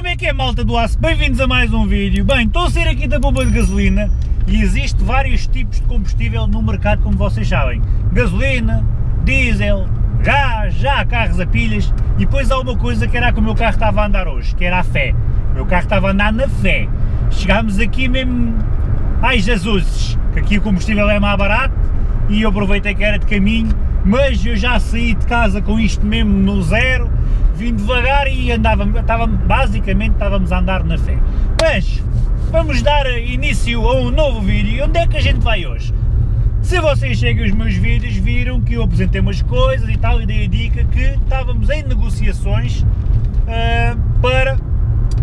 como é que é malta do aço? Bem-vindos a mais um vídeo. Bem, estou a sair aqui da bomba de gasolina e existe vários tipos de combustível no mercado, como vocês sabem. Gasolina, diesel, gás, já há carros a pilhas e depois há uma coisa que era que o meu carro estava a andar hoje, que era a fé. O meu carro estava a andar na fé. Chegámos aqui mesmo... Ai Jesus, que aqui o combustível é mais barato e eu aproveitei que era de caminho, mas eu já saí de casa com isto mesmo no zero vim devagar e andava, estava, basicamente estávamos a andar na fé. Mas vamos dar início a um novo vídeo. Onde é que a gente vai hoje? Se vocês seguem os meus vídeos, viram que eu apresentei umas coisas e tal, e dei a dica que estávamos em negociações uh, para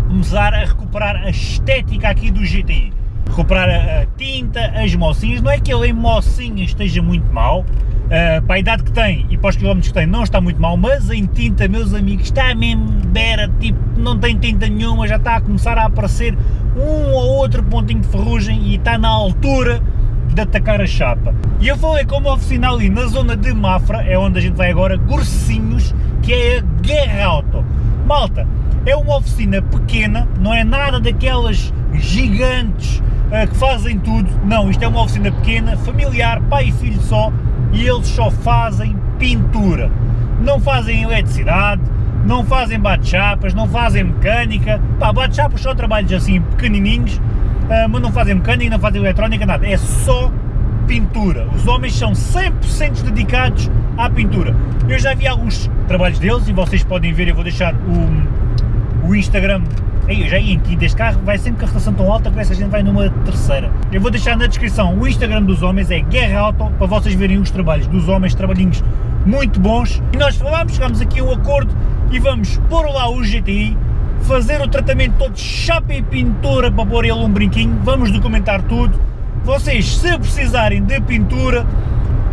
começar a recuperar a estética aqui do GTI. Recuperar a, a tinta, as mocinhas, não é que ele em mocinhas esteja muito mal, Uh, para a idade que tem e para os quilómetros que tem não está muito mal, mas em tinta, meus amigos, está mesmo bera, tipo, não tem tinta nenhuma, já está a começar a aparecer um ou outro pontinho de ferrugem e está na altura de atacar a chapa. E eu falei com uma oficina ali na zona de Mafra, é onde a gente vai agora, Gorcinhos, que é a Guerra Auto. Malta, é uma oficina pequena, não é nada daquelas gigantes que fazem tudo, não, isto é uma oficina pequena, familiar, pai e filho só, e eles só fazem pintura. Não fazem eletricidade, não fazem bate-chapas, não fazem mecânica. Pá, bate-chapas são trabalhos assim pequenininhos, uh, mas não fazem mecânica, não fazem eletrónica, nada. É só pintura. Os homens são 100% dedicados à pintura. Eu já vi alguns trabalhos deles e vocês podem ver, eu vou deixar o, o Instagram Ei, eu já ia em quinta, este carro vai sempre com a rotação tão alta que essa gente vai numa terceira. Eu vou deixar na descrição o Instagram dos homens, é Guerra Auto, para vocês verem os trabalhos dos homens, trabalhinhos muito bons. E nós falámos, chegámos aqui a um acordo e vamos pôr lá o GTI, fazer o tratamento todo de chapa e pintura para pôr ele um brinquinho, vamos documentar tudo. Vocês, se precisarem de pintura,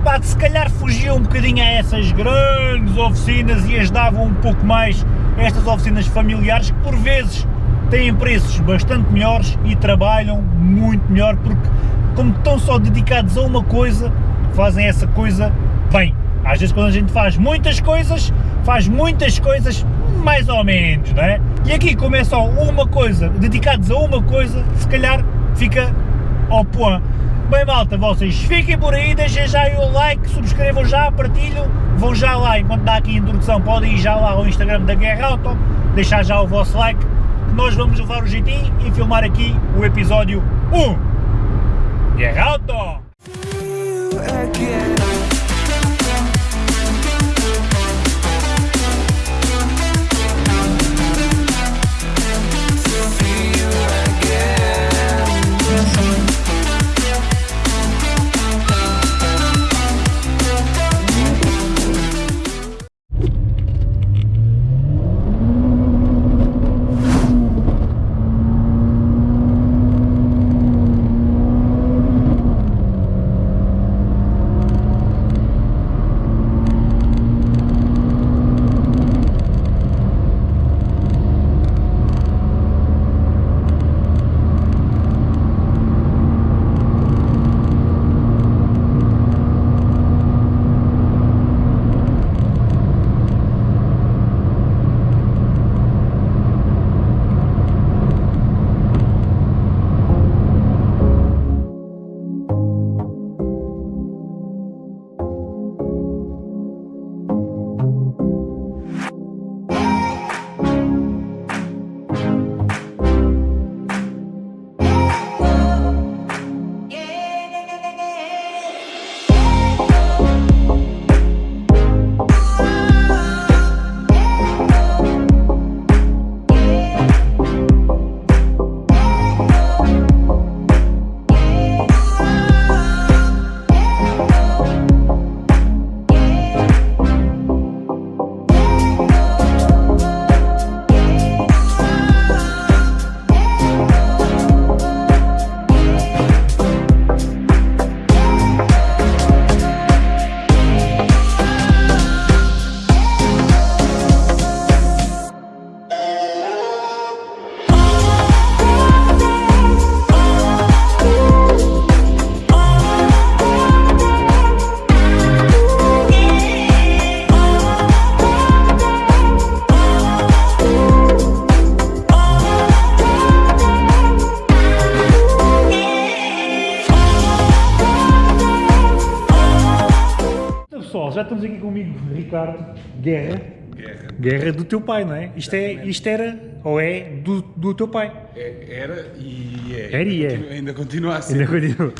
pá, se calhar fugiam um bocadinho a essas grandes oficinas e as um pouco mais estas oficinas familiares que por vezes têm preços bastante melhores e trabalham muito melhor porque como estão só dedicados a uma coisa, fazem essa coisa bem. Às vezes quando a gente faz muitas coisas, faz muitas coisas mais ou menos, não é? E aqui como é só uma coisa, dedicados a uma coisa, se calhar fica ao point. Bem malta, vocês fiquem por aí, deixem já o like, subscrevam já, partilham, vão já lá, enquanto dá aqui a introdução, podem ir já lá ao Instagram da Guerra Auto, deixar já o vosso like, nós vamos levar o GT e filmar aqui o episódio 1. Guerra Ricardo Guerra. Guerra. Guerra do teu pai, não é? Isto, é, isto era, ou é, do, do teu pai. É- era e é. Era e é. Continua- Ainda continua a ser. Ainda continua.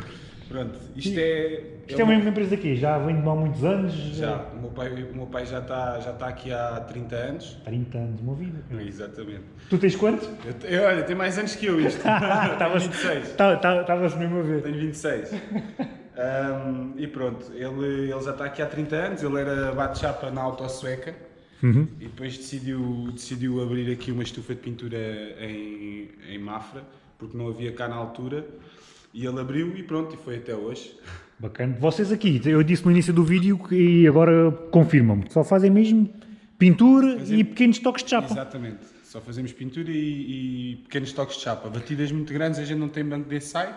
Pronto, isto é. Isto é uma empresa aqui, já vem de há muitos anos. Já, o meu pai, o meu pai já está já está aqui há 30 anos. 30 anos, uma vida. Exatamente. Tu tens quantos? Eu, eu, olha, tem mais anos que eu isto. tenho 26. Estava-se mesmo a ver. Tenho 26. Ahm, e pronto, ele, ele já está aqui há 30 anos, ele era bate-chapa na Autosueca Uhum. e depois decidiu, decidiu abrir aqui uma estufa de pintura em, em Mafra, porque não havia cá na altura, e ele abriu e pronto, e foi até hoje. Bacana. Vocês aqui, eu disse no início do vídeo e agora confirmam-me, só fazem mesmo pintura e pequenos toques de chapa. Exatamente, só fazemos pintura e, e pequenos toques de chapa. Batidas muito grandes, a gente não tem banco de ensaio,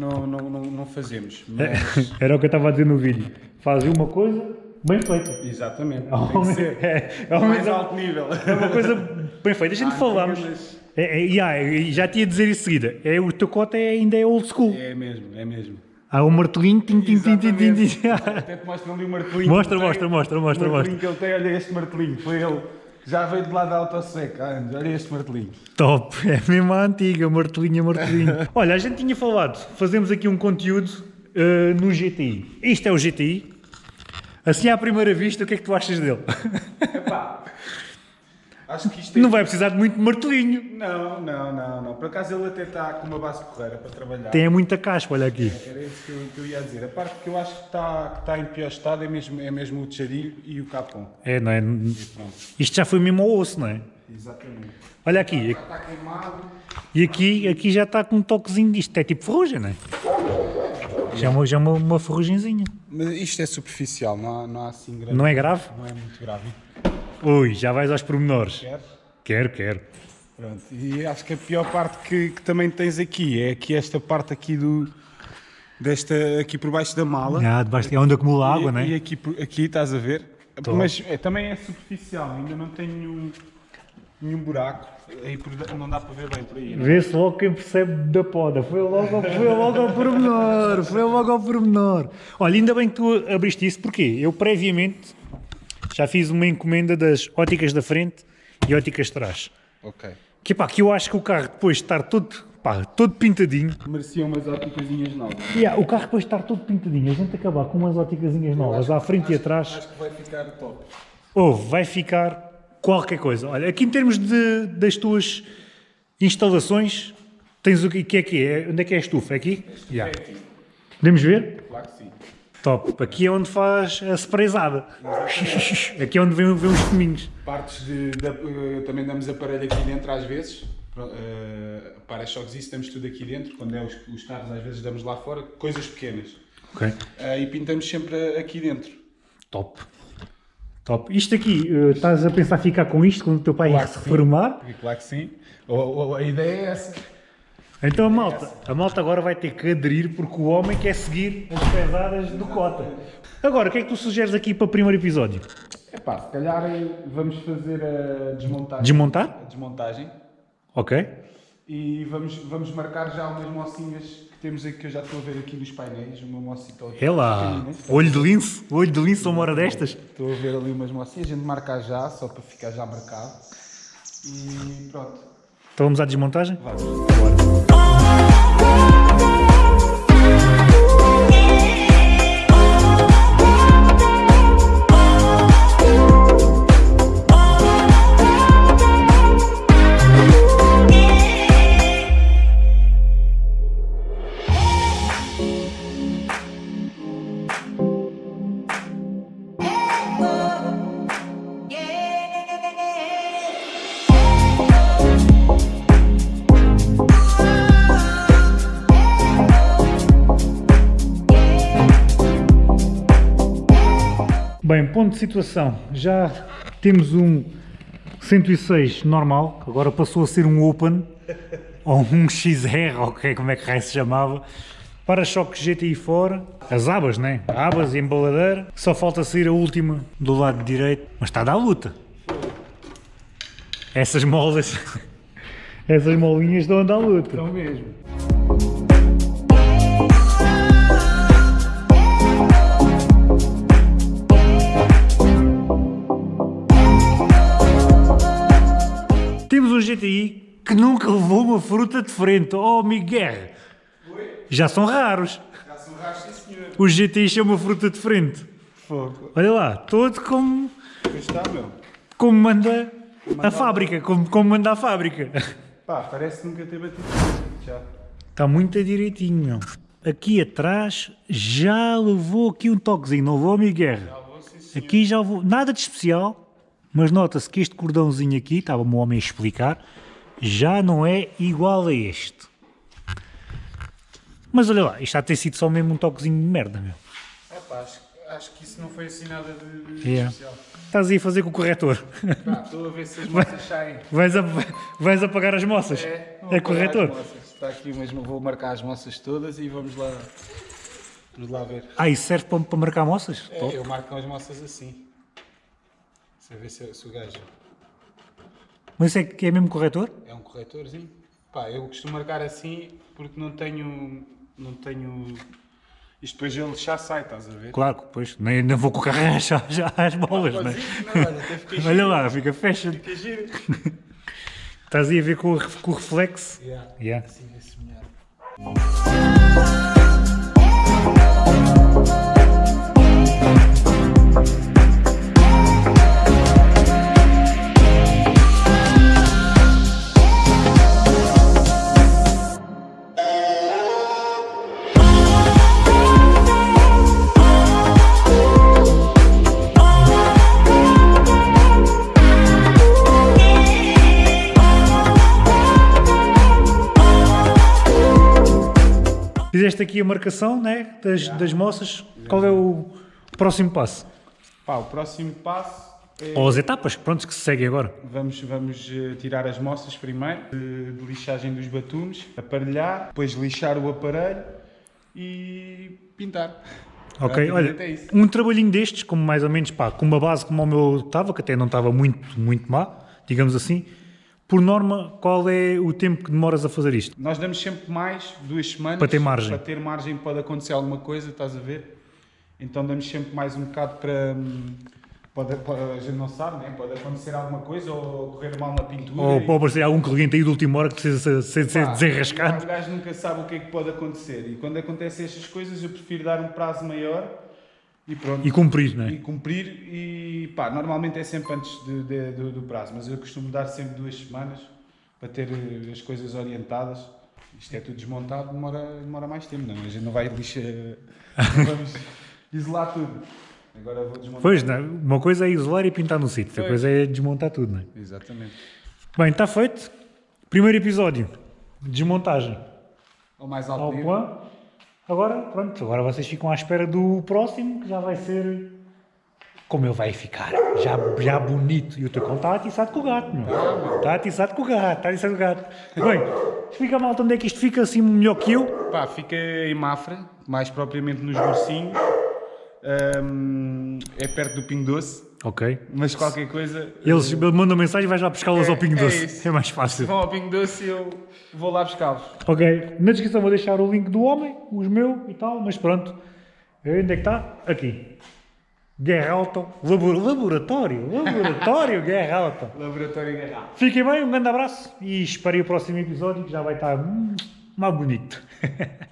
não, não, não, não fazemos. Mas, Era o que eu estava a dizer no vídeo. Fazem uma coisa bem feita. exatamente, tem que ser. É, é mais alto nível. é uma coisa bem feita. A gente Ah, falámos. mas- É, é, já tinha a dizer em seguida. É, o teu cote é, ainda é old school. É mesmo, é mesmo. Há um martelinho. Tim, tim, tim, tim, tim, tim. Até te mostro ali o martelinho. Mostra, mostra, tem. mostra, mostra, O martelinho que ele tem, olha este martelinho, foi ele. Já veio de lá da há anos, olha este martelinho. Top, é mesmo a antiga, martelinha, martelinho. Olha, a gente tinha falado, fazemos aqui um conteúdo eh, no GTI. Isto é o GTI. Assim à primeira vista, o que é que tu achas dele? Epá, acho que isto é... Não vai precisar de muito martelinho. Não, não, não, não. Por acaso ele até está com uma base porreira para trabalhar. Tem muita caspa, olha aqui. Era isso que eu, que eu ia dizer. A parte que eu acho que está, que está em pior estado é mesmo, é mesmo o tcharilho e o capão. É, não é? Isto já foi mesmo ao osso, não é? exatamente. Olha aqui, Está queimado. e aqui, aqui já está com um toquezinho disto. É tipo ferrugem, não é? Já é uma, já é uma, uma ferrugenzinha. Mas isto é superficial, não há, não há assim grande... Não é grave? Não é muito grave. Ui, já vais aos pormenores. Quer? Quero, quero. Pronto, e acho que a pior parte que, que também tens aqui é aqui esta parte aqui do desta aqui por baixo da mala. Ah, debaixo, é onde acumula água, não é? E aqui, aqui estás a ver? Tô. Mas é, também é superficial, ainda não tem nenhum, nenhum buraco. Aí por- não dá para ver bem por aí. é? Vê-se logo quem percebe da poda. Foi logo, foi logo ao pormenor. Foi logo ao pormenor. Olha, ainda bem que tu abriste isso, porque eu previamente já fiz uma encomenda das óticas da frente e óticas de trás. Ok. Que pá, que eu acho que o carro depois de estar todo, pá, todo pintadinho, Merecia umas óticasinhas novas. Yeah, o carro depois de estar todo pintadinho, a gente acabar com umas óticasinhas novas à frente e atrás, Acho que vai ficar top. ou vai ficar qualquer coisa. Olha, aqui em termos de, das tuas instalações, tens o que, que é que é? Onde é que é a estufa? É aqui? Yeah. É aqui. Podemos ver? Claro que sim. Top. Aqui é onde faz a sprayzada. Aqui é onde vêm, vêm os caminhos. Partes de, de- eh, também damos aparelho aqui dentro às vezes. Uh, para-choques isso damos tudo aqui dentro. Quando é os, os carros às vezes damos lá fora. Coisas pequenas. Ok. Ah, e pintamos sempre aqui dentro. Top. Top. Isto aqui, eh, estás a pensar ficar com isto quando o teu pai Claro se que sim. reformar? Claro que sim. Ou- ou- a ideia é essa. Então a malta, a malta agora vai ter que aderir porque o homem quer seguir as pesadas do Cota. Agora, o que é que tu sugeres aqui para o primeiro episódio? Epá, se calhar eh, vamos fazer a desmontagem. Desmontar? A desmontagem. Ok. E vamos, vamos marcar já umas mocinhas que temos aqui, que eu já estou a ver aqui nos painéis. Uma mocita É lá. Olho de lince. Olho de lince uma hora destas. Estou a ver ali umas mocinhas. A gente marca já, só para ficar já marcado. E pronto. Então vamos à desmontagem? Vamos. De situação. Já temos um 106 normal, que agora passou a ser um Open, ou um XR, ou que- como é que se chamava. Para-choques GTI fora, as abas, né? Abas e embaladeira. Só falta sair a última do lado direito, mas está a dar luta. Essas molas, essas molinhas estão a luta. Então mesmo. GTI que nunca levou uma fruta de frente. Oh, Miguel! Já são raros. Já são raros, sim senhor. Os GTIs são uma fruta de frente. Fogo. Olha lá, todo como, está, meu. como manda a fábrica, como, como manda a fábrica. Pá, parece que nunca ter batido. Já. Está muito direitinho, meu. Aqui atrás já levou aqui um toquezinho, não levou, Miguel? Já vou, sim senhor. Aqui já levou, nada de especial, mas nota-se que este cordãozinho aqui, estava-me o homem a explicar, já não é igual a este. Mas olha lá, isto há de ter sido só mesmo um toquezinho de merda, meu. É pá, acho, acho que isso não foi assim nada de, Yeah. especial. Estás aí a fazer com o corretor. Estou a ver se as moças saem. Vais, a, vais apagar as moças. É, É corretor. Está aqui, mas não vou marcar as moças todas e vamos lá. Vamos lá ver. Ah, isso serve para, para marcar moças? É, eu marco as moças assim. Você vê se, se o gajo Mas isso é que é mesmo corretor? é um corretorzinho. Pá, eu costumo marcar assim porque não tenho. Não tenho. Isto depois ele já sai, estás a ver? Claro, pois, nem, nem vou com o carro às bolas, não é? Não, olha, até fiquei Olha lá, fica fecha. Fica giro. Estás aí a ver com o, com o reflexo? Yeah. Yeah. Assim vê-se melhor. Fizeste aqui a marcação né, das, das moças. Qual é o próximo passo? Pá, o próximo passo é. Ou as etapas, pronto, que se seguem agora. Vamos, vamos eh, tirar as moças primeiro, de, de lixagem dos batumes, aparelhar, depois lixar o aparelho e pintar. Ok, olha, é um trabalhinho destes, como mais ou menos, pá, com uma base como o meu estava, que até não estava muito, muito má, digamos assim, por norma, qual é o tempo que demoras a fazer isto? Nós damos sempre mais duas semanas Para ter margem. Para ter margem pode acontecer alguma coisa, estás a ver? Então damos sempre mais um bocado para. hum, Pode, pode- a gente não sabe, né? pode acontecer alguma coisa ou correr mal na pintura. Ou e- pode aparecer algum cliente aí de última hora que precisa ser, ser Pá, desenrascado? O gajo nunca sabe o que é que pode acontecer e quando acontecem estas coisas eu prefiro dar um prazo maior e pronto. E cumprir, não e é? cumprir e pá, normalmente é sempre antes de- de- do, do prazo, mas eu costumo dar sempre duas semanas para ter eh, as coisas orientadas. Isto é tudo desmontado, demora, demora mais tempo, não? é? A gente não vai lixar, não vamos isolar tudo. Agora vou desmontar. Pois, não, é? uma coisa é isolar e pintar no sítio, outra coisa é desmontar tudo, não é? Exatamente. Bem, está feito. Primeiro episódio, desmontagem. Ao mais Ao alto nível. plan. Agora, pronto, agora vocês ficam à espera do próximo, que já vai ser como ele vai ficar, já, já bonito. E o teu cão está atiçado com o gato, meu. Está atiçado com o gato, está atiçado com o gato. Bem, explica malta onde é que isto fica assim melhor que eu. Pá, fica em Mafra, mais propriamente nos Gorcinhos. Ahm, é perto do Pingo Doce, Ok. mas qualquer coisa. Eles mandam mensagem e vais lá pescá-los É, ao Pingo é Doce. isso. É mais Se fácil. vão ao Pingo Doce, eu vou lá buscá-los. Ok, na descrição vou deixar o link do homem, os meus e tal, mas pronto. Onde é que está? Aqui. Guerra Alta, Labo- laboratório, laboratório Guerra Alta. Laboratório Guerra. Fiquem bem, um grande abraço e esperem o próximo episódio que já vai estar hum, mais bonito.